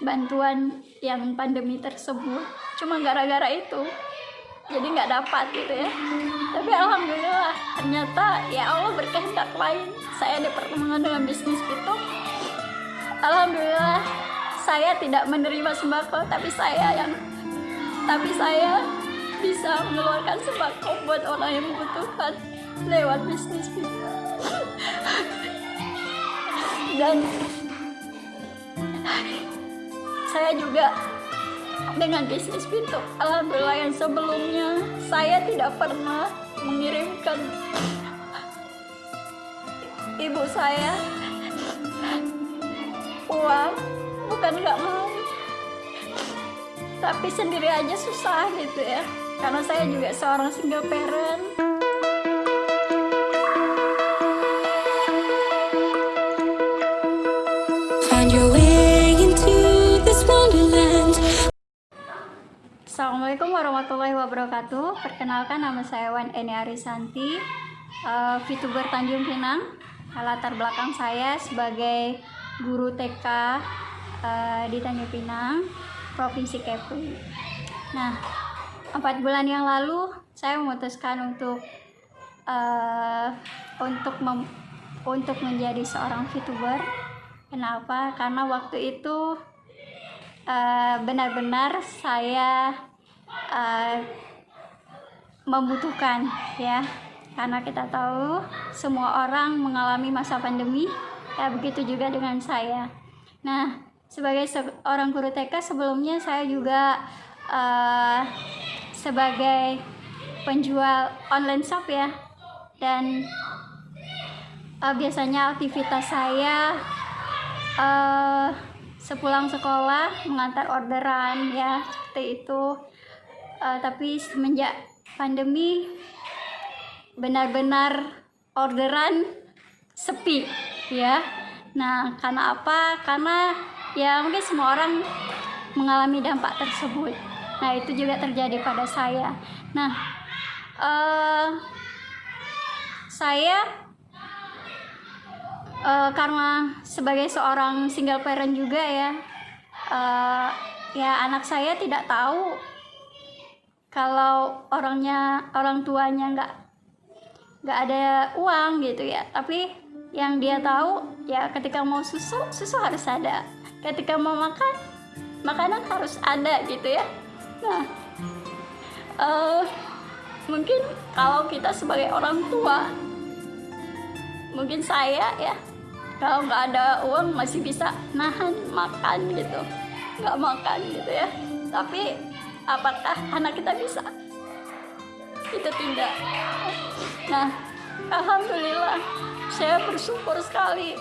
bantuan yang pandemi tersebut. Cuma gara-gara itu jadi nggak dapat gitu ya. Tapi alhamdulillah ternyata ya Allah berkehendak lain. Saya dipertemukan dengan bisnis itu. Alhamdulillah saya tidak menerima sembako tapi saya yang tapi saya bisa mengeluarkan sembako buat orang yang membutuhkan lewat bisnis itu. Dan saya juga dengan bisnis pintu alhamdulillah yang sebelumnya saya tidak pernah mengirimkan. Ibu saya uang bukan nggak mau. Tapi sendiri aja susah gitu ya karena saya juga seorang single parent Assalamualaikum warahmatullahi wabarakatuh. Perkenalkan nama saya Wan Eni Arisanti uh, VTuber Tanjung Pinang. Latar belakang saya sebagai guru TK uh, di Tanjung Pinang Provinsi Kepri. Nah, empat bulan yang lalu saya memutuskan untuk uh, untuk mem- untuk menjadi seorang VTuber. Kenapa? Karena waktu itu uh, benar-benar saya uh, membutuhkan ya. Karena kita tahu semua orang mengalami masa pandemi ya begitu juga dengan saya. Nah sebagai seorang guru TK sebelumnya saya juga uh, sebagai penjual online shop ya. Dan uh, biasanya aktivitas saya uh, sepulang sekolah mengantar orderan ya seperti itu. Uh, tapi semenjak pandemi benar-benar orderan sepi ya. Nah karena apa? Karena ya mungkin semua orang mengalami dampak tersebut. Nah itu juga terjadi pada saya. Nah uh, saya uh, karena sebagai seorang single parent juga ya uh, ya anak saya tidak tahu kalau orangnya orang tuanya nggak nggak ada uang gitu ya. Tapi yang dia tahu ya ketika mau susu susu harus ada. Ketika mau makan makanan harus ada gitu ya. Nah uh, mungkin kalau kita sebagai orang tua mungkin saya ya. Kalau nggak ada uang masih bisa nahan makan gitu. Nggak makan gitu ya. Tapi apakah anak kita bisa? Kita tidak. Nah alhamdulillah saya bersyukur sekali.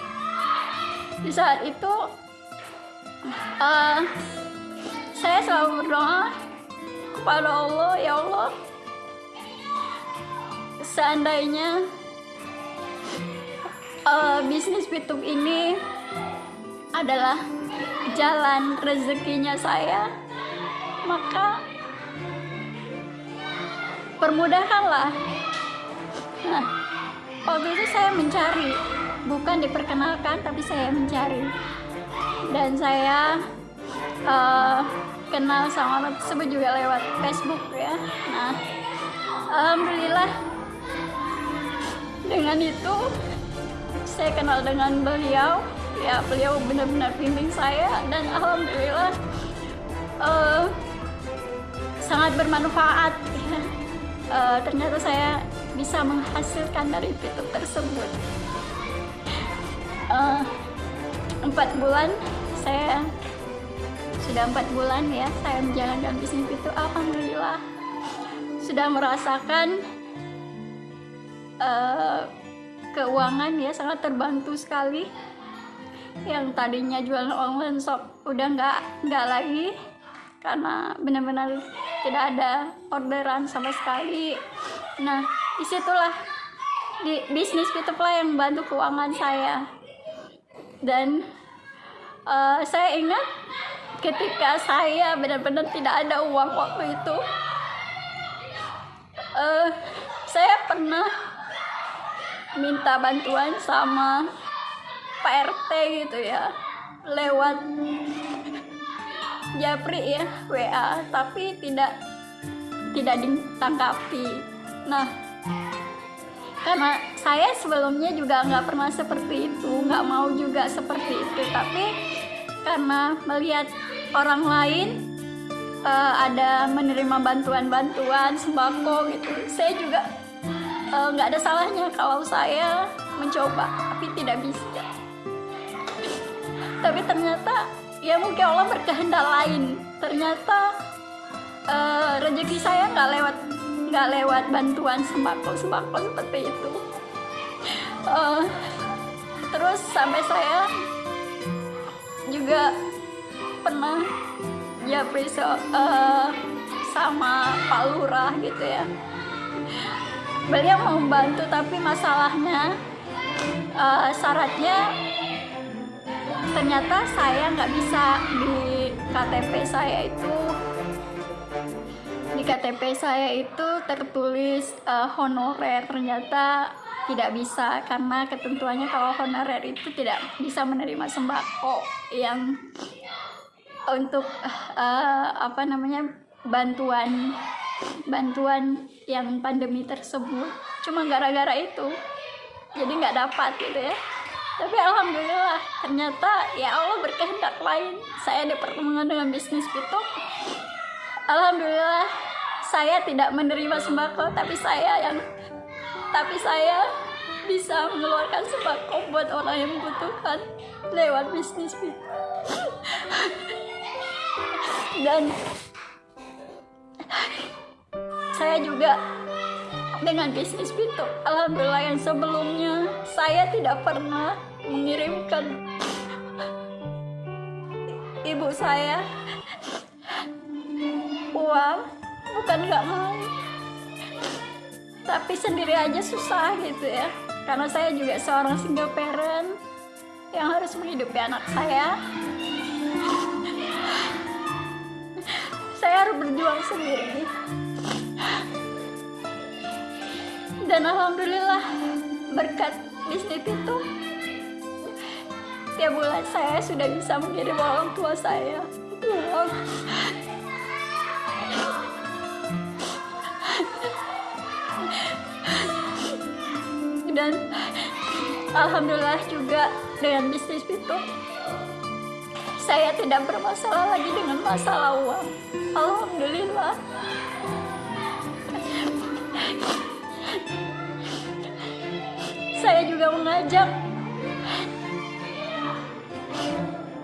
Di saat itu uh, saya selalu berdoa kepada Allah ya Allah seandainya uh, bisnis YouTube ini adalah jalan rezekinya saya. Maka permudahkanlah. Nah waktu itu saya mencari. Bukan diperkenalkan tapi saya mencari. Dan saya uh, kenal sama orang tersebut juga lewat Facebook ya. Nah alhamdulillah dengan itu saya kenal dengan beliau. Ya beliau benar-benar bimbing saya dan alhamdulillah uh, sangat bermanfaat. Uh, ternyata saya bisa menghasilkan dari fitur tersebut. Uh, empat bulan saya sudah empat bulan ya saya menjalankan bisnis itu. Alhamdulillah sudah merasakan uh, keuangan ya sangat terbantu sekali. Yang tadinya jualan online shop udah nggak nggak lagi. Karena benar-benar tidak ada orderan sama sekali. Nah di situlah di bisnis lah yang bantu keuangan saya. Dan uh, saya ingat ketika saya benar-benar tidak ada uang waktu itu uh, saya pernah minta bantuan sama Pak RT gitu ya. Lewat japri ya WA tapi tidak tidak ditangkapi. Nah karena saya sebelumnya juga nggak pernah seperti itu nggak mau juga seperti itu. Tapi karena melihat orang lain eh, ada menerima bantuan-bantuan sembako gitu saya juga eh, nggak ada salahnya kalau saya mencoba tapi tidak bisa. Tapi ternyata ya mungkin Allah berkehendak lain. Ternyata eh, rezeki saya nggak lewat nggak lewat bantuan sembako sembako seperti itu. Eh, terus sampai saya juga pernah ya besok eh, sama Pak Lurah gitu ya beliau mau membantu tapi masalahnya eh, syaratnya ternyata saya nggak bisa di KTP saya itu. Di KTP saya itu tertulis eh, honorer. Ternyata tidak bisa karena ketentuannya kalau honorer itu tidak bisa menerima sembako yang untuk eh, apa namanya bantuan bantuan yang pandemi tersebut. Cuma gara-gara itu jadi nggak dapat gitu ya. Tapi alhamdulillah ternyata ya Allah berkehendak lain. Saya dipertemukan dengan bisnis pitung alhamdulillah saya tidak menerima sembako tapi saya yang tapi saya bisa mengeluarkan sembako buat orang yang membutuhkan lewat bisnis pitung dan saya juga dengan bisnis pitung alhamdulillah yang sebelumnya saya tidak pernah mengirimkan ibu saya uang. Bukan nggak mau. Tapi sendiri aja susah gitu ya. Karena saya juga seorang single parent yang harus menghidupi anak saya. Saya harus berjuang sendiri dan alhamdulillah berkat bisnis itu tiap bulan saya sudah bisa mengirim orang tua saya dan alhamdulillah juga dengan bisnis itu saya tidak bermasalah lagi dengan masalah uang alhamdulillah saya juga mengajak.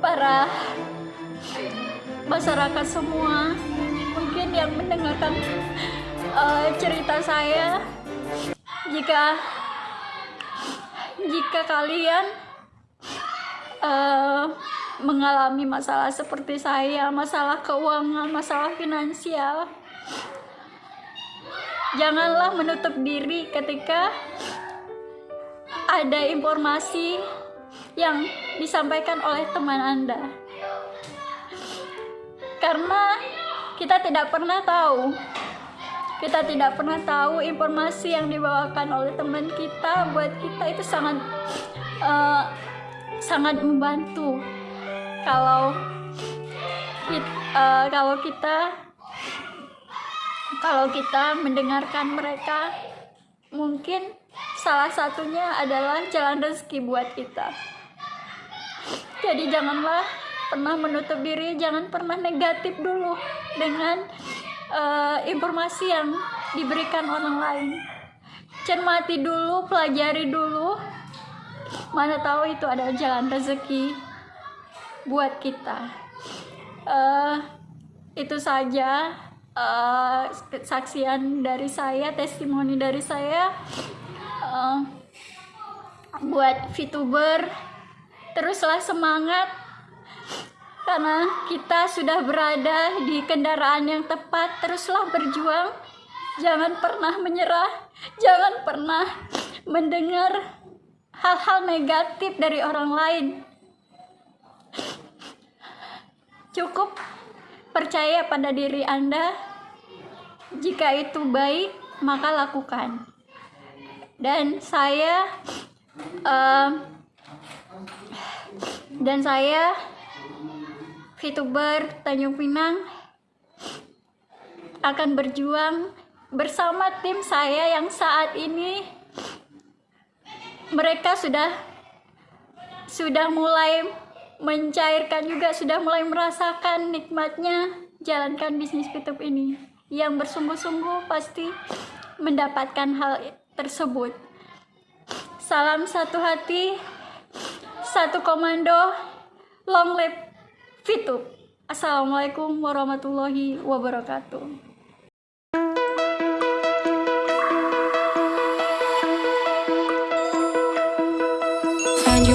Para masyarakat semua mungkin yang mendengarkan eh, cerita saya jika jika kalian eh, mengalami masalah seperti saya masalah keuangan masalah finansial janganlah menutup diri ketika ada informasi yang disampaikan oleh teman Anda. Karena kita tidak pernah tahu. Kita tidak pernah tahu informasi yang dibawakan oleh teman kita buat kita itu sangat eh, sangat membantu. Kalau eh, kalau kita kalau kita mendengarkan mereka mungkin salah satunya adalah jalan rezeki buat kita. Jadi janganlah pernah menutup diri, jangan pernah negatif dulu dengan eh, informasi yang diberikan orang lain. Cermati dulu, pelajari dulu. Mana tahu itu adalah jalan rezeki buat kita. Eh, itu saja eh, kesaksian dari saya, testimoni dari saya buat VTuber teruslah semangat. Karena kita sudah berada di kendaraan yang tepat teruslah berjuang. Jangan pernah menyerah jangan pernah mendengar hal-hal negatif dari orang lain. Cukup percaya pada diri Anda. Jika itu baik maka lakukan dan saya eh, dan saya VTuber Tanjung Pinang akan berjuang bersama tim saya yang saat ini mereka sudah sudah mulai mencairkan juga sudah mulai merasakan nikmatnya jalankan bisnis YouTube ini. Yang bersungguh-sungguh pasti mendapatkan hal tersebut. Salam satu hati satu komando long live VTube Assalamualaikum warahmatullahi wabarakatuh. Find